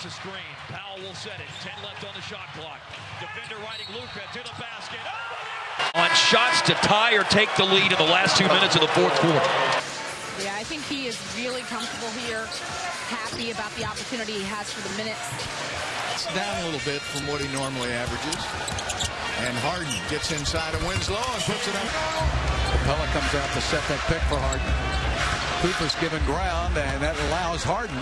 gets a screen. Powell will set it. 10 left on the shot clock. Defender riding Luka to the basket. Oh! On shots to tie or take the lead in the last two minutes of the fourth quarter. Yeah, I think he is really comfortable here. Happy about the opportunity he has for the minutes. It's down a little bit from what he normally averages. And Harden gets inside of Winslow and puts it up. Capela comes out to set that pick for Harden. Cooper's given ground, and that allows Harden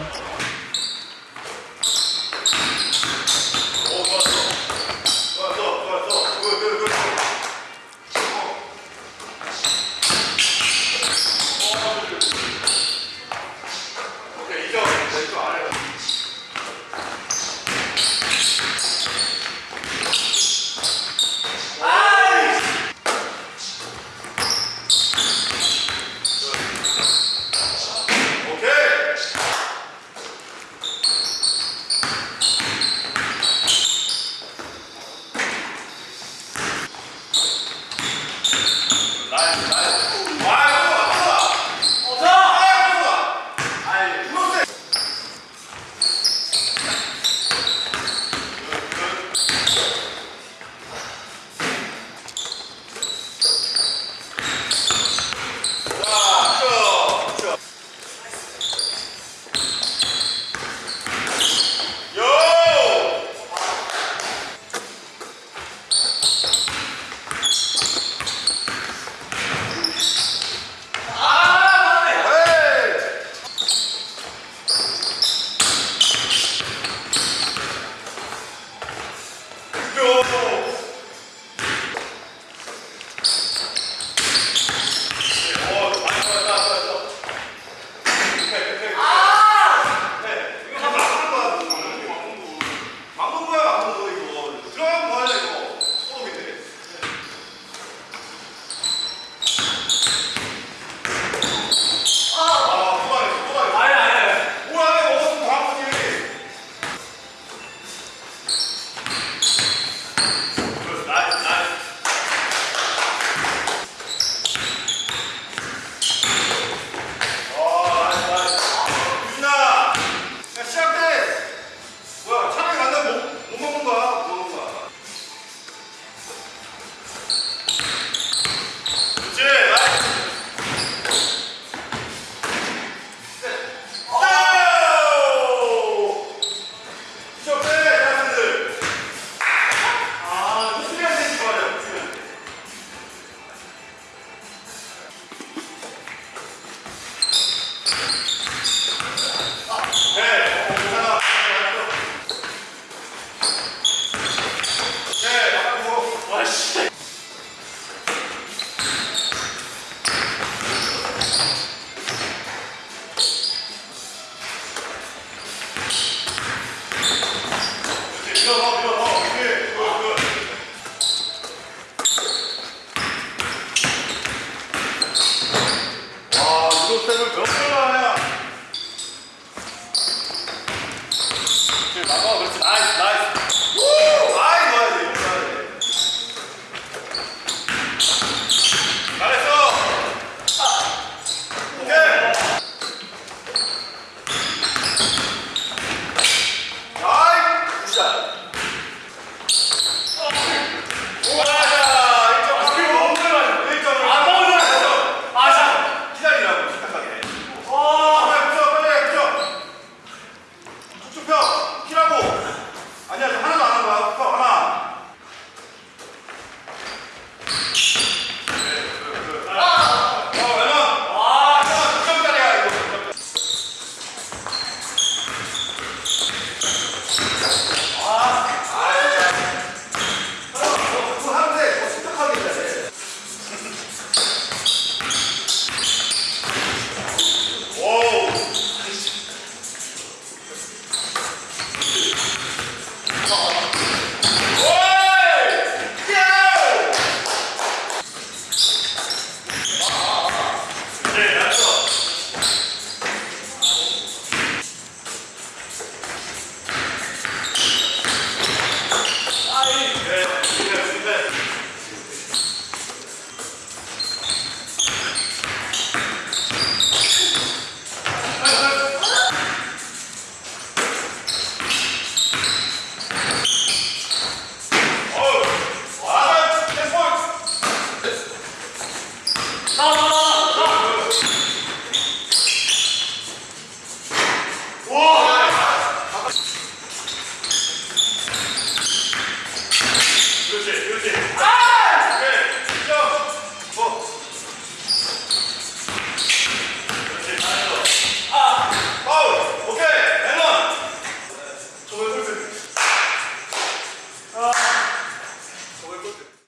나가 그렇지. 나이스 나이스.